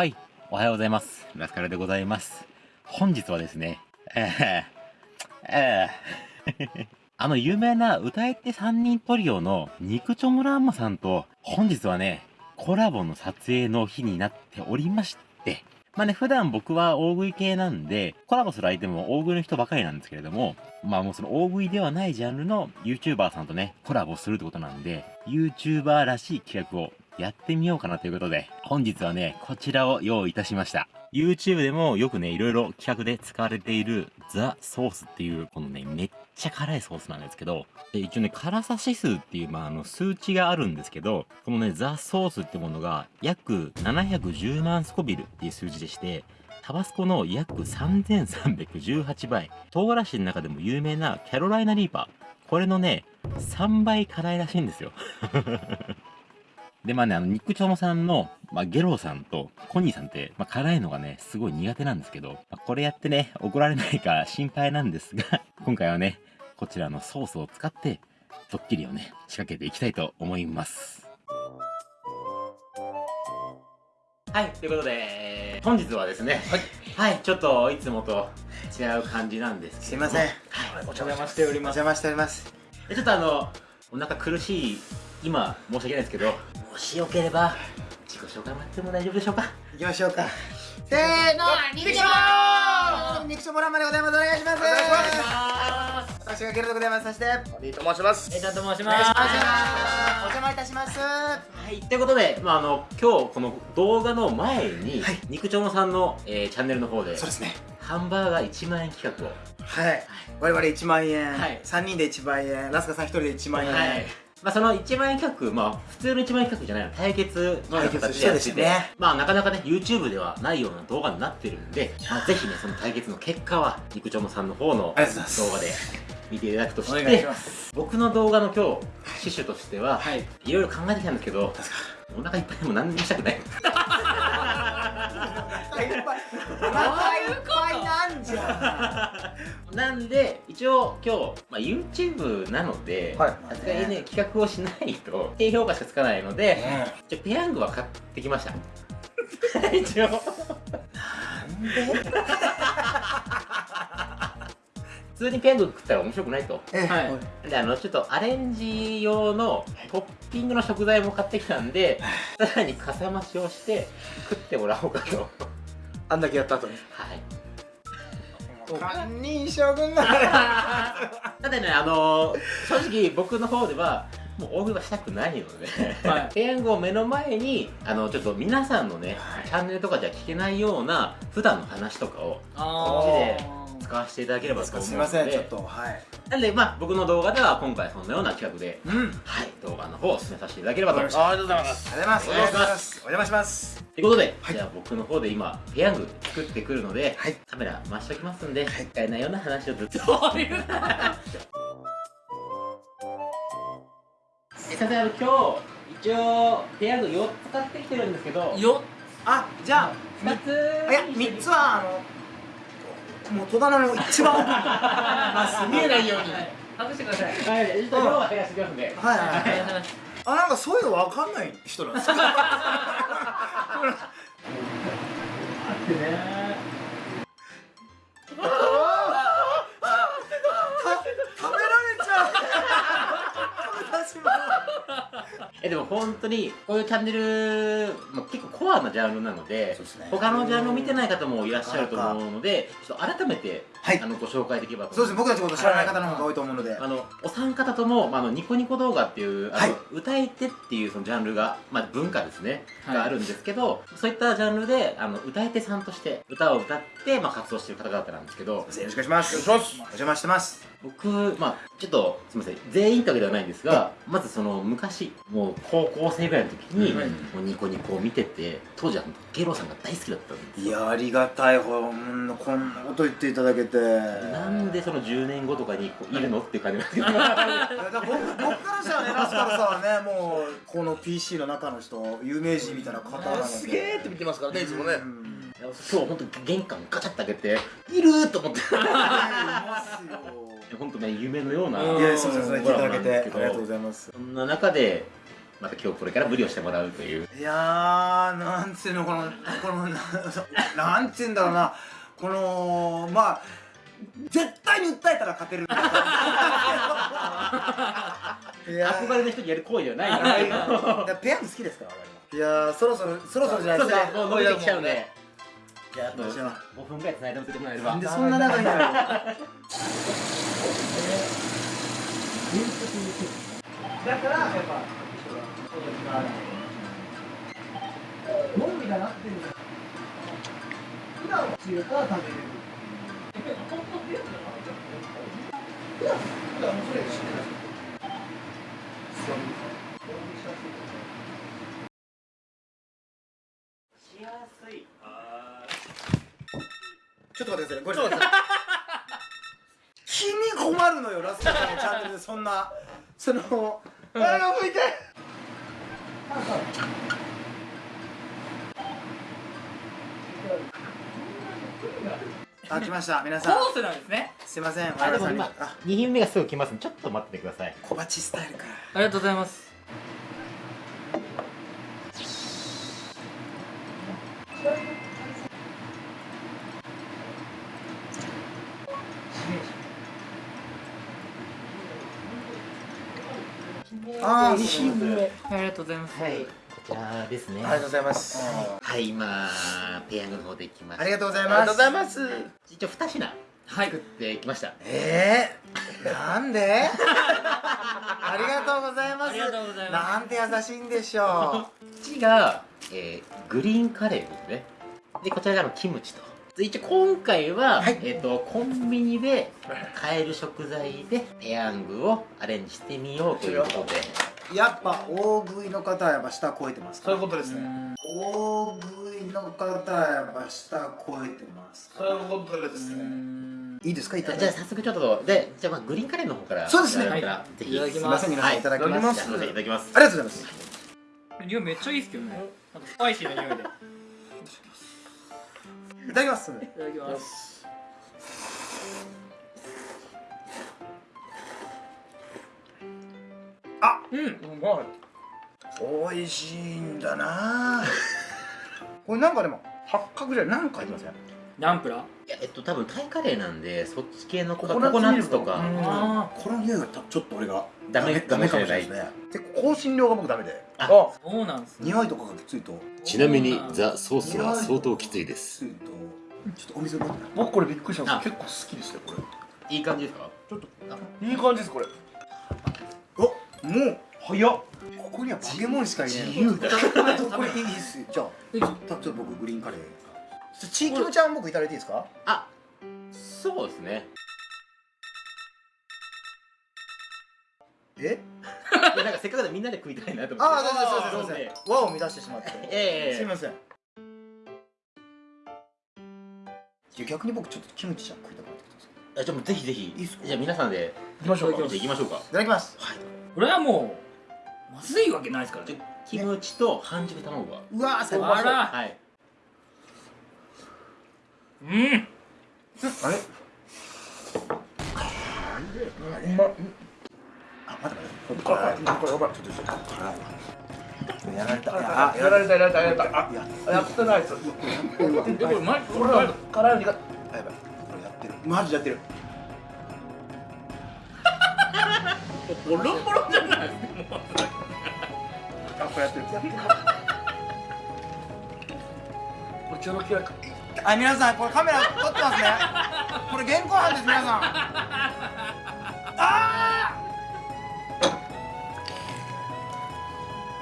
はい、おはようございます。ラスカルでございます。本日はですね、えー、えー、あの有名な歌い手3人トリオのニクチョモランマさんと、本日はね、コラボの撮影の日になっておりまして、まあね、普段僕は大食い系なんで、コラボする相手も大食いの人ばかりなんですけれども、まあもうその大食いではないジャンルの YouTuber さんとね、コラボするってことなんで、YouTuber らしい企画をやってみようかなということで、本日はね、こちらを用意いたしました。YouTube でもよくね、いろいろ企画で使われているザ・ソースっていう、このね、めっちゃ辛いソースなんですけど、で一応ね、辛さ指数っていう、まあ、あの、数値があるんですけど、このね、ザ・ソースってものが約710万スコビルっていう数字でして、タバスコの約3318倍、唐辛子の中でも有名なキャロライナリーパー、これのね、3倍辛いらしいんですよ。で、まあね、あの、ニックチョモさんの、まあ、ゲローさんとコニーさんって、まあ、辛いのがね、すごい苦手なんですけど、まあ、これやってね、怒られないか 心配なんですが、今回はね、こちらのソースを使って、ドッキリをね、仕掛けていきたいと思います。はい、ということで、本日はですね、はい、はい、ちょっといつもと違う感じなんですすいません。はい、お邪魔しております。お邪魔しております。ちょっとあの、お腹苦しい今申し訳ないですけどもしよければ自己紹介もらっても大丈夫でしょうか？いきましょうか。せーの肉ちょ肉ちょもらんまでございます。お願いします。お願いします。私がゲルでございます。そしてリーと申します。えいちゃんと申します。お邪魔いたします。はい。ということで、まあ、あの今日この動画の前に、はい、肉ちょもさんの、えー、チャンネルの方でそうですね。ハンバーガー1万円企画を。はい、はい、我々1万円、はい、3人で1万円。ラスカさん1人で1万円、はいまあ、その1万円企画、まあ、普通の1万円企画じゃないの、対決の形でやってて、ね、まあ、なかなかね、YouTube ではないような動画になってるんで、まあ、ぜひね、その対決の結果は、肉ちょもさんの方の動画で見ていただくとして、僕の動画の今日、趣旨としては、はい、いろいろ考えてきたんですけど、お腹いっぱいでも何にもしたくない。お腹いっぱいなんじゃ なんで一応今日、まあ、YouTube なのでさすがにね企画をしないと低評価しかつかないので、じゃペヤングは買ってきました。一応。なんで？普通にペヤング食ったら面白くないと、はい、であのちょっとアレンジ用のトッピングの食材も買ってきたんでさらにかさ増しをして食ってもらおうかとあんだけやった後に。はい。堪忍将軍だただねあの正直僕の方ではもう大食いはしたくないので、はい、ペヤングを目の前にあのちょっと皆さんのね、はい、チャンネルとかじゃ聞けないような普段の話とかをこっちで使わせていただければと思うので。すみませんちょっとはい。なんでまあ僕の動画では今回そのような企画で、うん、はい動画の方を進めさせていただければと思います。ありがとうございます。ありがとうございます。お邪魔します。ということで、はい、じゃあ僕の方で今ペヤング作ってくるので、はい、カメラ回しておきますんで、はい、使えないような話をずっと。そういうえさてあの今日一応ペヤング4つ買ってきてるんですけど。4あじゃあ2ついや3つはあのもう戸棚の一番 奥に見えないように。外してください。はい。は減らしてきますん。ではい。はい。あなんかそういうの分かんない人なんですか？待ってねえでも本当にこういうチャンネル、まあ、結構コアなジャンルなので、ね、他のジャンルを見てない方もいらっしゃると思うのでちょっと改めて、はい、あのご紹介できればとそうです僕たちこと知らない方の方が多いと思うので、あのお三方とも、まあ、あのニコニコ動画っていうあの、はい、歌い手っていうそのジャンルが、まあ、文化ですね、はい、があるんですけどそういったジャンルであの歌い手さんとして歌を歌って、まあ、活動している方々なんですけど。よろしくお願いします。お邪魔してます僕まあちょっとすみません全員ってわけではないんですがまずその昔もう高校生ぐらいの時に、もうニコニコを見てて当時はゲロさんが大好きだったんですいやありがたいほんのこんなこと言っていただけて。なんでその10年後とかにいるのっていう感じなんですけど僕僕からしたらねラスカルさんはねもうこの PC の中の人有名人みたいな方なので。すげえって見てますからねいつもね、今日本当玄関ガチャって開けていると思って。いますよ本当ね夢のようないやそうそうそう聞いただけてありがとうございます。そんな中でまた今日これから無理をしてもらうという。いやーなんつうのこのこのななんつうんだろうな。このまあ絶対に訴えたら勝てる。いや憧れの人にやる行為ではないかいらやペヤング好きですから我々。いやーそろそろそろそろじゃないですか。もう伸びてきちゃうんでじゃああとじゃあ5分ぐらい繋いでおいてもらえればなんでそんな長いんだろう だからやっぱどうにかなってる。普段は強いから食べれる。普段普段もそれ知ってしよラストさんのチャンネルでそんなそのあが向いてあ来ました。皆さん。コースなんですね。すいません。あでも今あ2品目がすぐ来ますちょっと待っててください。小鉢スタイルかありがとうございますあー2品目ありがとうございます。はい。こちらですね。ありがとうございます。はい。今ペヤングの方できましたありがとうございありがとうますございます。一応2品はい。作ってきました。えー、なんで？ありがとうございます。ありがとうございます。なんて優しいんでしょこっちが、えーグリーンカレーですね。でこちらがキムチと。で一応今回は、はい。えっ、とコンビニで買える食材でペヤングをアレンジしてみようということで。うやっぱ大食いの方はやっぱ下超えてますそういうことですね。大食いの方はやっぱ下超えてますそういうことですね。いいですか？いただいじゃあて早速ちょっとでじゃあまあグリーンカレーの方から。そうですね。い。ただい。ぜひ。いただきすいません。皆さんい。ただきます、はいいただきます。ありがとうございます。匂いめっちゃいいですけどね。なんかスパイシーな匂いで。いいただきます。ただきますあうんうまい。美味しいんだな。これなんかでも八角じゃ何か入ってません？ナンプラ？ーいやえっと多分タイカレーなんでそっち系のココナッツとか。ミルクあこの匂いがたちょっと俺がダメダメかもしれないですね。で香辛料が僕ダメで。あそうなんですね。匂いとかがきついと。ちなみにザ・ソースは相当きついです。ちょっとお水僕これびっくりしたんあです。結構好きですねこいい感じですか？れいい感じですこれ。おもう早っ。ここにはバケモンしかいない。自由だ。これいいですよじゃあいいですたちょっと僕グリーンカレー。チーキムちゃん僕いただいていいですか？あそうですね。え？なんかせっかくでみんなで食いたいなと思って。ああそうですそうですそうそうでです和を乱してしまって。ええすいません。逆に僕ちょっとキムチちゃん食いたくなってきたんですよ。あじゃあもうぜひぜひ。いいっすか？じゃあ皆さんで。行きましょうか。いきましょうか。いただきますこれはもうまずいわけないですからね。キムチと半熟卵が。うわー最高。あら。はい。うん。あれ？うまっあ待って待って。これやばいちょっとちょっとやられたあやられた。やられた。やられたややってないですえこれマジこれこれは辛いにがあやばいこれやってるマジでやってるボロボロじゃないあこれやってる。これちょろきやか。あ皆さんこれカメラ撮ってますね。これ現行犯です皆さん。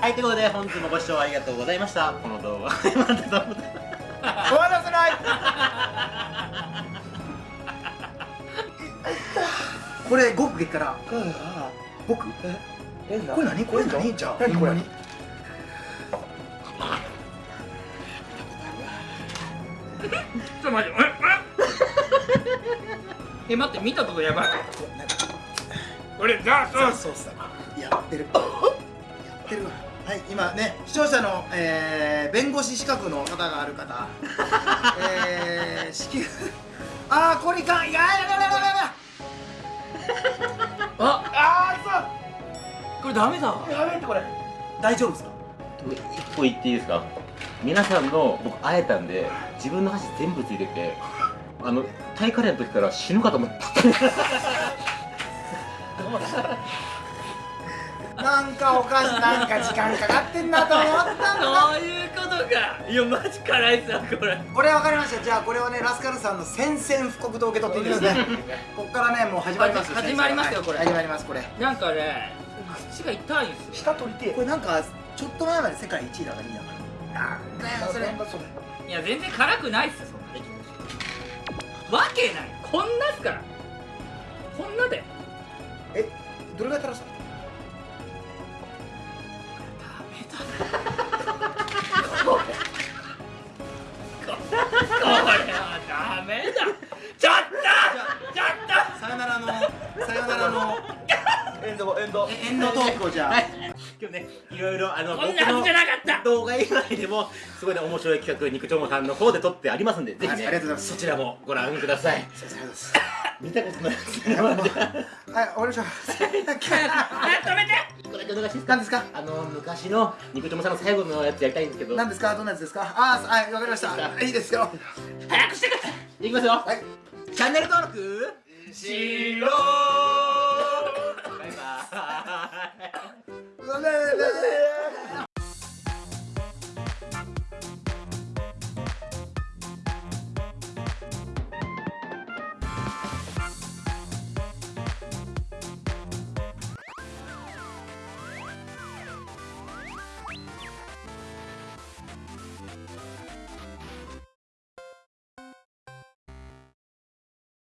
はいということで本日もご視聴ありがとうございました。この動画。終わらせない。これ5区激辛。5区え？これ何？これ何？じゃあ。何これ。何ちょっと待ってえええ待って見たとこやばい。これザ・ソース。ソースだやってる。やってるわ。はい今ね視聴者の、えー、弁護士資格の方がある方。えー、支給あーこれいかん。いややややややや。ああこれダメだ。やべえってこれ。大丈夫ですか？一個言っていいですか？皆さんの僕会えたんで自分の箸全部ついててあのタイカレーの時から死ぬかと思った。なんかおかしいなんか時間かかってんなと思ったんだそういうことか。いやマジ辛いっすわこれ。これ分かりました。じゃあこれをねラスカルさんの宣戦布告と受け取っていいですね。こっからねもう始まります始まりますよこれ。始まりますこれ。なんかね口が痛いんすよ。下取りてこれなんかちょっと前まで世界1位だから2位だから。なんだよそれ。いや全然辛くないっすよそんなわけない。こんなっすから。こんなで。えどれぐらい垂らしたえエンドトークをじゃあ、今日ねいろいろあのとこんなはずじゃなかった。動画以外でもすごいね面白い企画肉ちょもさんの方で撮ってありますんでぜひねありがとうございます。そちらもご覧ください。ありがとうございます。見たことないですねはい終わりましょう。え止めて一個だけお願いします何ですか？あの昔の肉ちょもさんの最後のやつやりたいんですけど。何ですか？どんなやつですか？あーはいわかりました。い。いですよ。早くしてください。いきますよ。はい。チャンネル登録しろ no, no, no,